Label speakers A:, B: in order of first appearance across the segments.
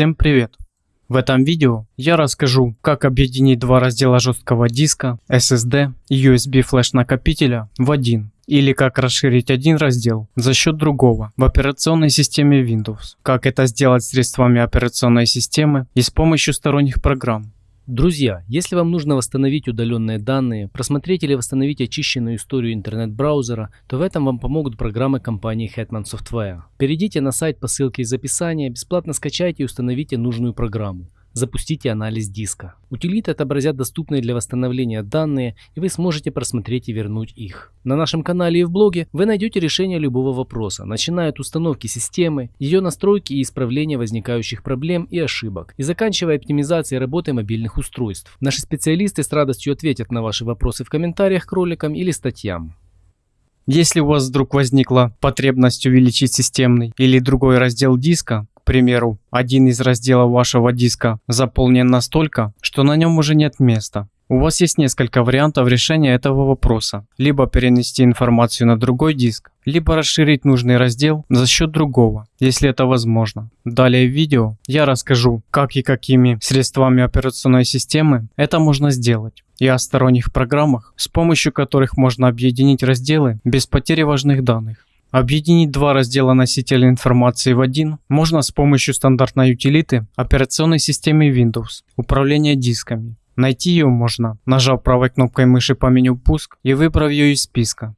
A: Всем привет! В этом видео я расскажу, как объединить два раздела жесткого диска, SSD и USB флеш накопителя в один, или как расширить один раздел за счет другого в операционной системе Windows, как это сделать средствами операционной системы и с помощью сторонних программ.
B: Друзья, если вам нужно восстановить удаленные данные, просмотреть или восстановить очищенную историю интернет-браузера, то в этом вам помогут программы компании Hetman Software. Перейдите на сайт по ссылке из описания, бесплатно скачайте и установите нужную программу. Запустите анализ диска. Утилиты отобразят доступные для восстановления данные, и вы сможете просмотреть и вернуть их. На нашем канале и в блоге вы найдете решение любого вопроса, начиная от установки системы, ее настройки и исправления возникающих проблем и ошибок, и заканчивая оптимизацией работы мобильных устройств. Наши специалисты с радостью ответят на ваши вопросы в комментариях к роликам или статьям.
A: Если у вас вдруг возникла потребность увеличить системный или другой раздел диска, примеру, один из разделов вашего диска заполнен настолько, что на нем уже нет места. У вас есть несколько вариантов решения этого вопроса. Либо перенести информацию на другой диск, либо расширить нужный раздел за счет другого, если это возможно. Далее в видео я расскажу, как и какими средствами операционной системы это можно сделать и о сторонних программах, с помощью которых можно объединить разделы без потери важных данных. Объединить два раздела носителя информации в один можно с помощью стандартной утилиты операционной системы Windows управления дисками. Найти ее можно, нажав правой кнопкой мыши по меню «Пуск» и выбрав ее из списка.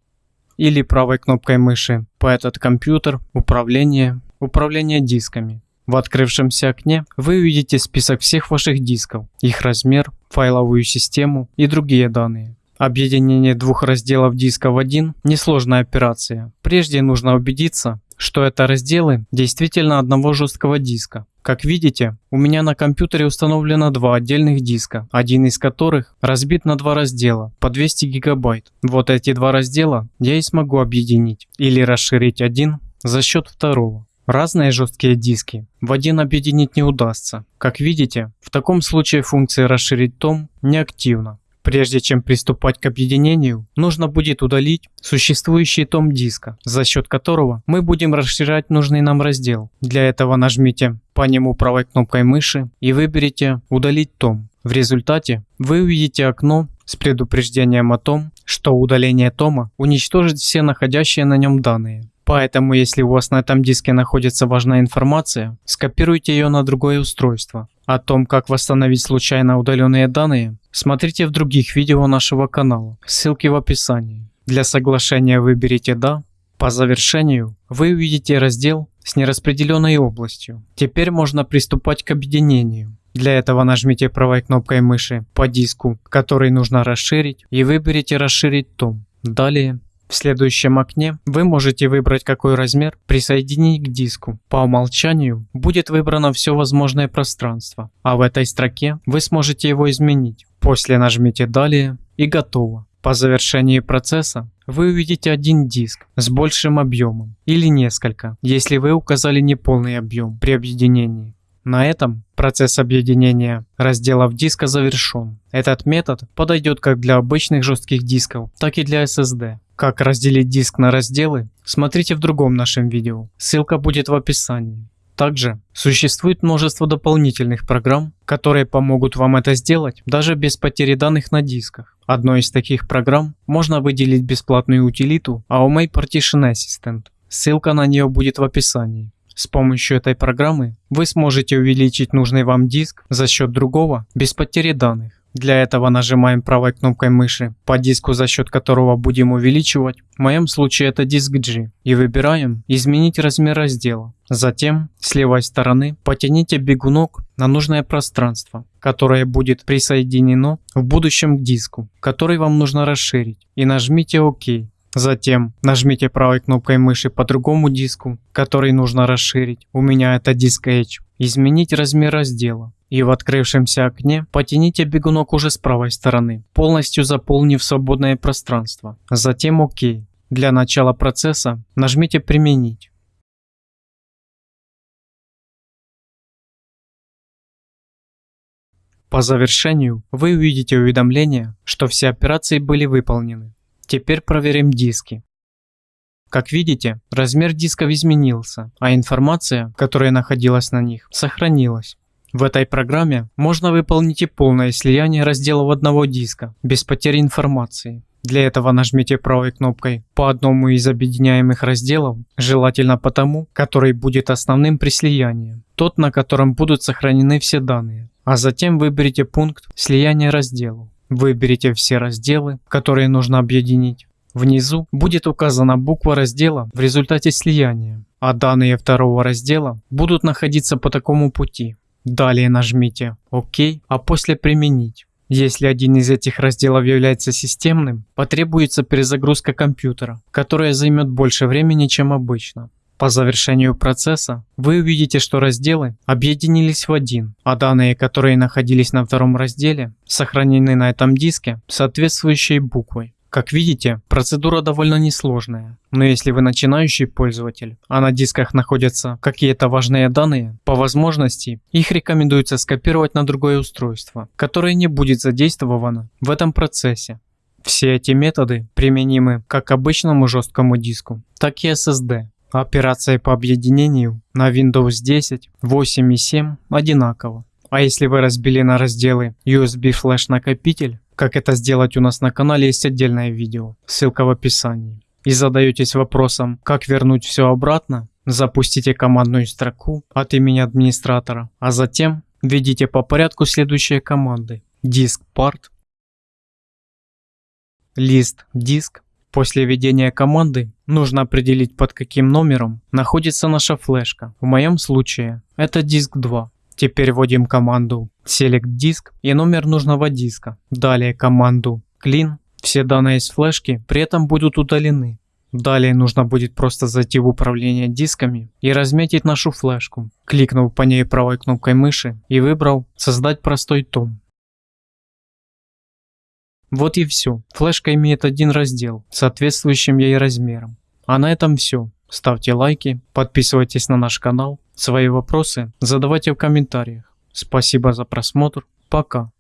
A: Или правой кнопкой мыши по «Этот компьютер», «Управление», «Управление дисками». В открывшемся окне вы увидите список всех ваших дисков, их размер, файловую систему и другие данные. Объединение двух разделов диска в один – несложная операция. Прежде нужно убедиться, что это разделы действительно одного жесткого диска. Как видите, у меня на компьютере установлено два отдельных диска, один из которых разбит на два раздела по 200 гигабайт. Вот эти два раздела я и смогу объединить или расширить один за счет второго. Разные жесткие диски в один объединить не удастся. Как видите, в таком случае функция расширить том неактивна. Прежде чем приступать к объединению, нужно будет удалить существующий том диска, за счет которого мы будем расширять нужный нам раздел. Для этого нажмите по нему правой кнопкой мыши и выберите «Удалить том». В результате вы увидите окно с предупреждением о том, что удаление тома уничтожит все находящие на нем данные. Поэтому, если у вас на этом диске находится важная информация, скопируйте ее на другое устройство. О том, как восстановить случайно удаленные данные, смотрите в других видео нашего канала, ссылки в описании. Для соглашения выберите «Да». По завершению вы увидите раздел с нераспределенной областью. Теперь можно приступать к объединению. Для этого нажмите правой кнопкой мыши по диску, который нужно расширить, и выберите «Расширить том». Далее в следующем окне вы можете выбрать какой размер присоединить к диску. По умолчанию будет выбрано все возможное пространство, а в этой строке вы сможете его изменить. После нажмите «Далее» и готово. По завершении процесса вы увидите один диск с большим объемом или несколько, если вы указали неполный объем при объединении. На этом процесс объединения разделов диска завершен. Этот метод подойдет как для обычных жестких дисков, так и для SSD. Как разделить диск на разделы, смотрите в другом нашем видео, ссылка будет в описании. Также существует множество дополнительных программ, которые помогут вам это сделать даже без потери данных на дисках. Одной из таких программ можно выделить бесплатную утилиту AOMA Partition Assistant. Ссылка на нее будет в описании. С помощью этой программы вы сможете увеличить нужный вам диск за счет другого без потери данных. Для этого нажимаем правой кнопкой мыши по диску, за счет которого будем увеличивать. В моем случае это диск G. И выбираем «Изменить размер раздела». Затем с левой стороны потяните бегунок на нужное пространство, которое будет присоединено в будущем к диску, который вам нужно расширить. И нажмите ОК. Затем нажмите правой кнопкой мыши по другому диску, который нужно расширить. У меня это диск H. Изменить размер раздела. И в открывшемся окне потяните бегунок уже с правой стороны, полностью заполнив свободное пространство. Затем ОК. Для начала процесса нажмите «Применить». По завершению вы увидите уведомление, что все операции были выполнены. Теперь проверим диски. Как видите, размер дисков изменился, а информация, которая находилась на них, сохранилась. В этой программе можно выполнить и полное слияние разделов одного диска, без потери информации. Для этого нажмите правой кнопкой по одному из объединяемых разделов, желательно по тому, который будет основным при слиянии, тот, на котором будут сохранены все данные. А затем выберите пункт слияния разделов. Выберите все разделы, которые нужно объединить. Внизу будет указана буква раздела в результате слияния, а данные второго раздела будут находиться по такому пути. Далее нажмите ОК, а после применить. Если один из этих разделов является системным, потребуется перезагрузка компьютера, которая займет больше времени, чем обычно. По завершению процесса вы увидите, что разделы объединились в один, а данные, которые находились на втором разделе, сохранены на этом диске соответствующей буквой. Как видите, процедура довольно несложная, но если вы начинающий пользователь, а на дисках находятся какие-то важные данные, по возможности их рекомендуется скопировать на другое устройство, которое не будет задействовано в этом процессе. Все эти методы применимы как к обычному жесткому диску, так и SSD. Операция по объединению на Windows 10, 8 и 7 одинаково. А если вы разбили на разделы USB флеш накопитель, как это сделать у нас на канале есть отдельное видео, ссылка в описании. И задаетесь вопросом, как вернуть все обратно, запустите командную строку от имени администратора, а затем введите по порядку следующие команды. Disk part, list диск. После введения команды нужно определить под каким номером находится наша флешка. В моем случае это диск 2. Теперь вводим команду select disk и номер нужного диска. Далее команду clean. Все данные из флешки при этом будут удалены. Далее нужно будет просто зайти в управление дисками и разметить нашу флешку, кликнув по ней правой кнопкой мыши и выбрал «Создать простой том». Вот и все. Флешка имеет один раздел, соответствующим ей размером. А на этом все. Ставьте лайки, подписывайтесь на наш канал Свои вопросы задавайте в комментариях. Спасибо за просмотр. Пока.